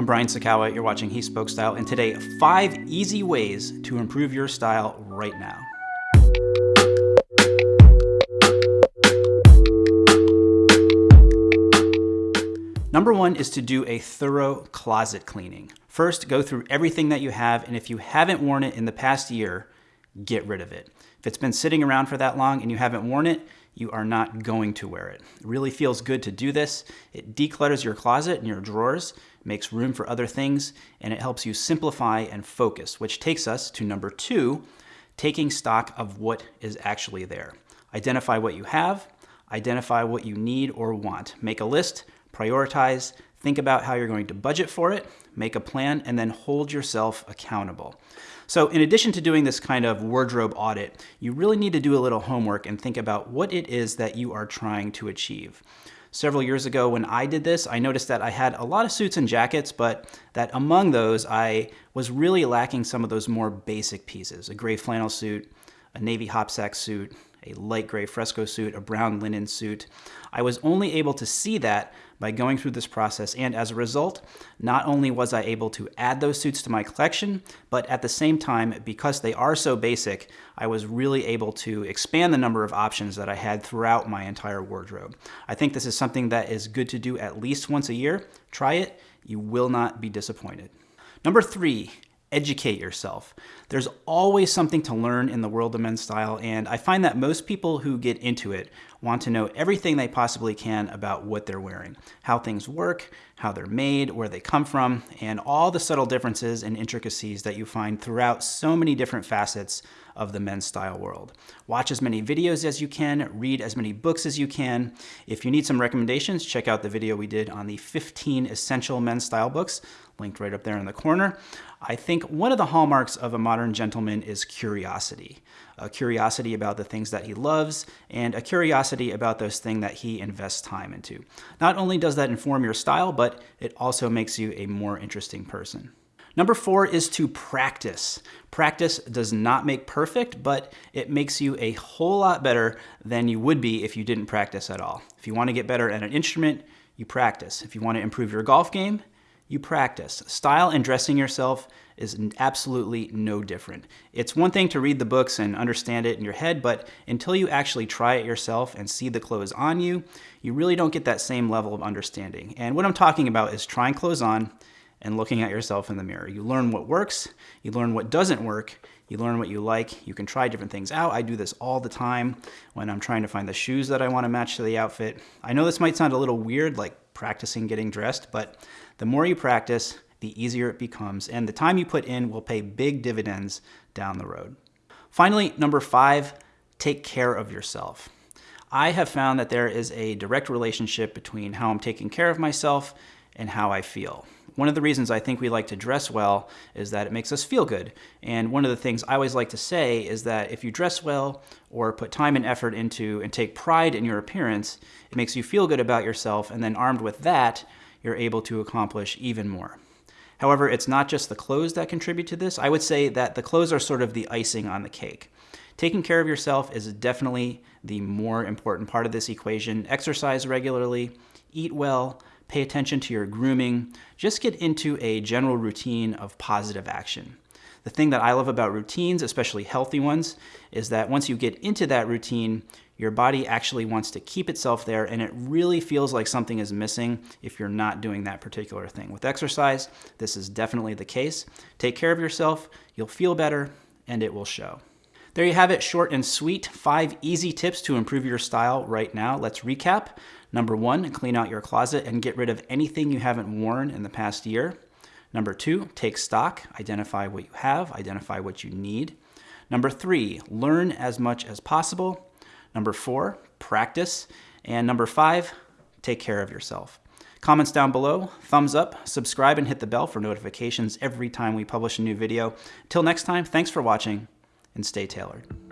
I'm Brian Sacawa, you're watching He Spoke Style, and today, five easy ways to improve your style right now. Number one is to do a thorough closet cleaning. First, go through everything that you have, and if you haven't worn it in the past year, get rid of it. If it's been sitting around for that long and you haven't worn it, you are not going to wear it. It really feels good to do this. It declutters your closet and your drawers, makes room for other things, and it helps you simplify and focus, which takes us to number two, taking stock of what is actually there. Identify what you have, identify what you need or want. Make a list, prioritize, think about how you're going to budget for it, make a plan, and then hold yourself accountable. So in addition to doing this kind of wardrobe audit, you really need to do a little homework and think about what it is that you are trying to achieve. Several years ago when I did this, I noticed that I had a lot of suits and jackets, but that among those, I was really lacking some of those more basic pieces. A gray flannel suit, a navy hopsack suit, a light gray fresco suit, a brown linen suit. I was only able to see that by going through this process, and as a result, not only was I able to add those suits to my collection, but at the same time, because they are so basic, I was really able to expand the number of options that I had throughout my entire wardrobe. I think this is something that is good to do at least once a year. Try it, you will not be disappointed. Number three, educate yourself. There's always something to learn in the world of men's style, and I find that most people who get into it want to know everything they possibly can about what they're wearing, how things work, how they're made, where they come from, and all the subtle differences and intricacies that you find throughout so many different facets of the men's style world. Watch as many videos as you can, read as many books as you can. If you need some recommendations, check out the video we did on the 15 essential men's style books, linked right up there in the corner. I think one of the hallmarks of a modern gentleman is curiosity. A curiosity about the things that he loves and a curiosity about those things that he invests time into. Not only does that inform your style, but it also makes you a more interesting person. Number four is to practice. Practice does not make perfect, but it makes you a whole lot better than you would be if you didn't practice at all. If you want to get better at an instrument, you practice. If you want to improve your golf game, you practice. Style and dressing yourself is absolutely no different. It's one thing to read the books and understand it in your head, but until you actually try it yourself and see the clothes on you, you really don't get that same level of understanding. And what I'm talking about is trying clothes on and looking at yourself in the mirror. You learn what works, you learn what doesn't work, you learn what you like, you can try different things out. I do this all the time when I'm trying to find the shoes that I want to match to the outfit. I know this might sound a little weird, like practicing getting dressed, but the more you practice, the easier it becomes, and the time you put in will pay big dividends down the road. Finally, number five, take care of yourself. I have found that there is a direct relationship between how I'm taking care of myself and how I feel. One of the reasons I think we like to dress well is that it makes us feel good. And one of the things I always like to say is that if you dress well or put time and effort into and take pride in your appearance, it makes you feel good about yourself. And then armed with that, you're able to accomplish even more. However, it's not just the clothes that contribute to this. I would say that the clothes are sort of the icing on the cake. Taking care of yourself is definitely the more important part of this equation. Exercise regularly, eat well, pay attention to your grooming, just get into a general routine of positive action. The thing that I love about routines, especially healthy ones, is that once you get into that routine, your body actually wants to keep itself there and it really feels like something is missing if you're not doing that particular thing. With exercise, this is definitely the case. Take care of yourself, you'll feel better, and it will show. There you have it, short and sweet. Five easy tips to improve your style right now. Let's recap. Number one, clean out your closet and get rid of anything you haven't worn in the past year. Number two, take stock, identify what you have, identify what you need. Number three, learn as much as possible. Number four, practice. And number five, take care of yourself. Comments down below, thumbs up, subscribe, and hit the bell for notifications every time we publish a new video. Till next time, thanks for watching and stay tailored.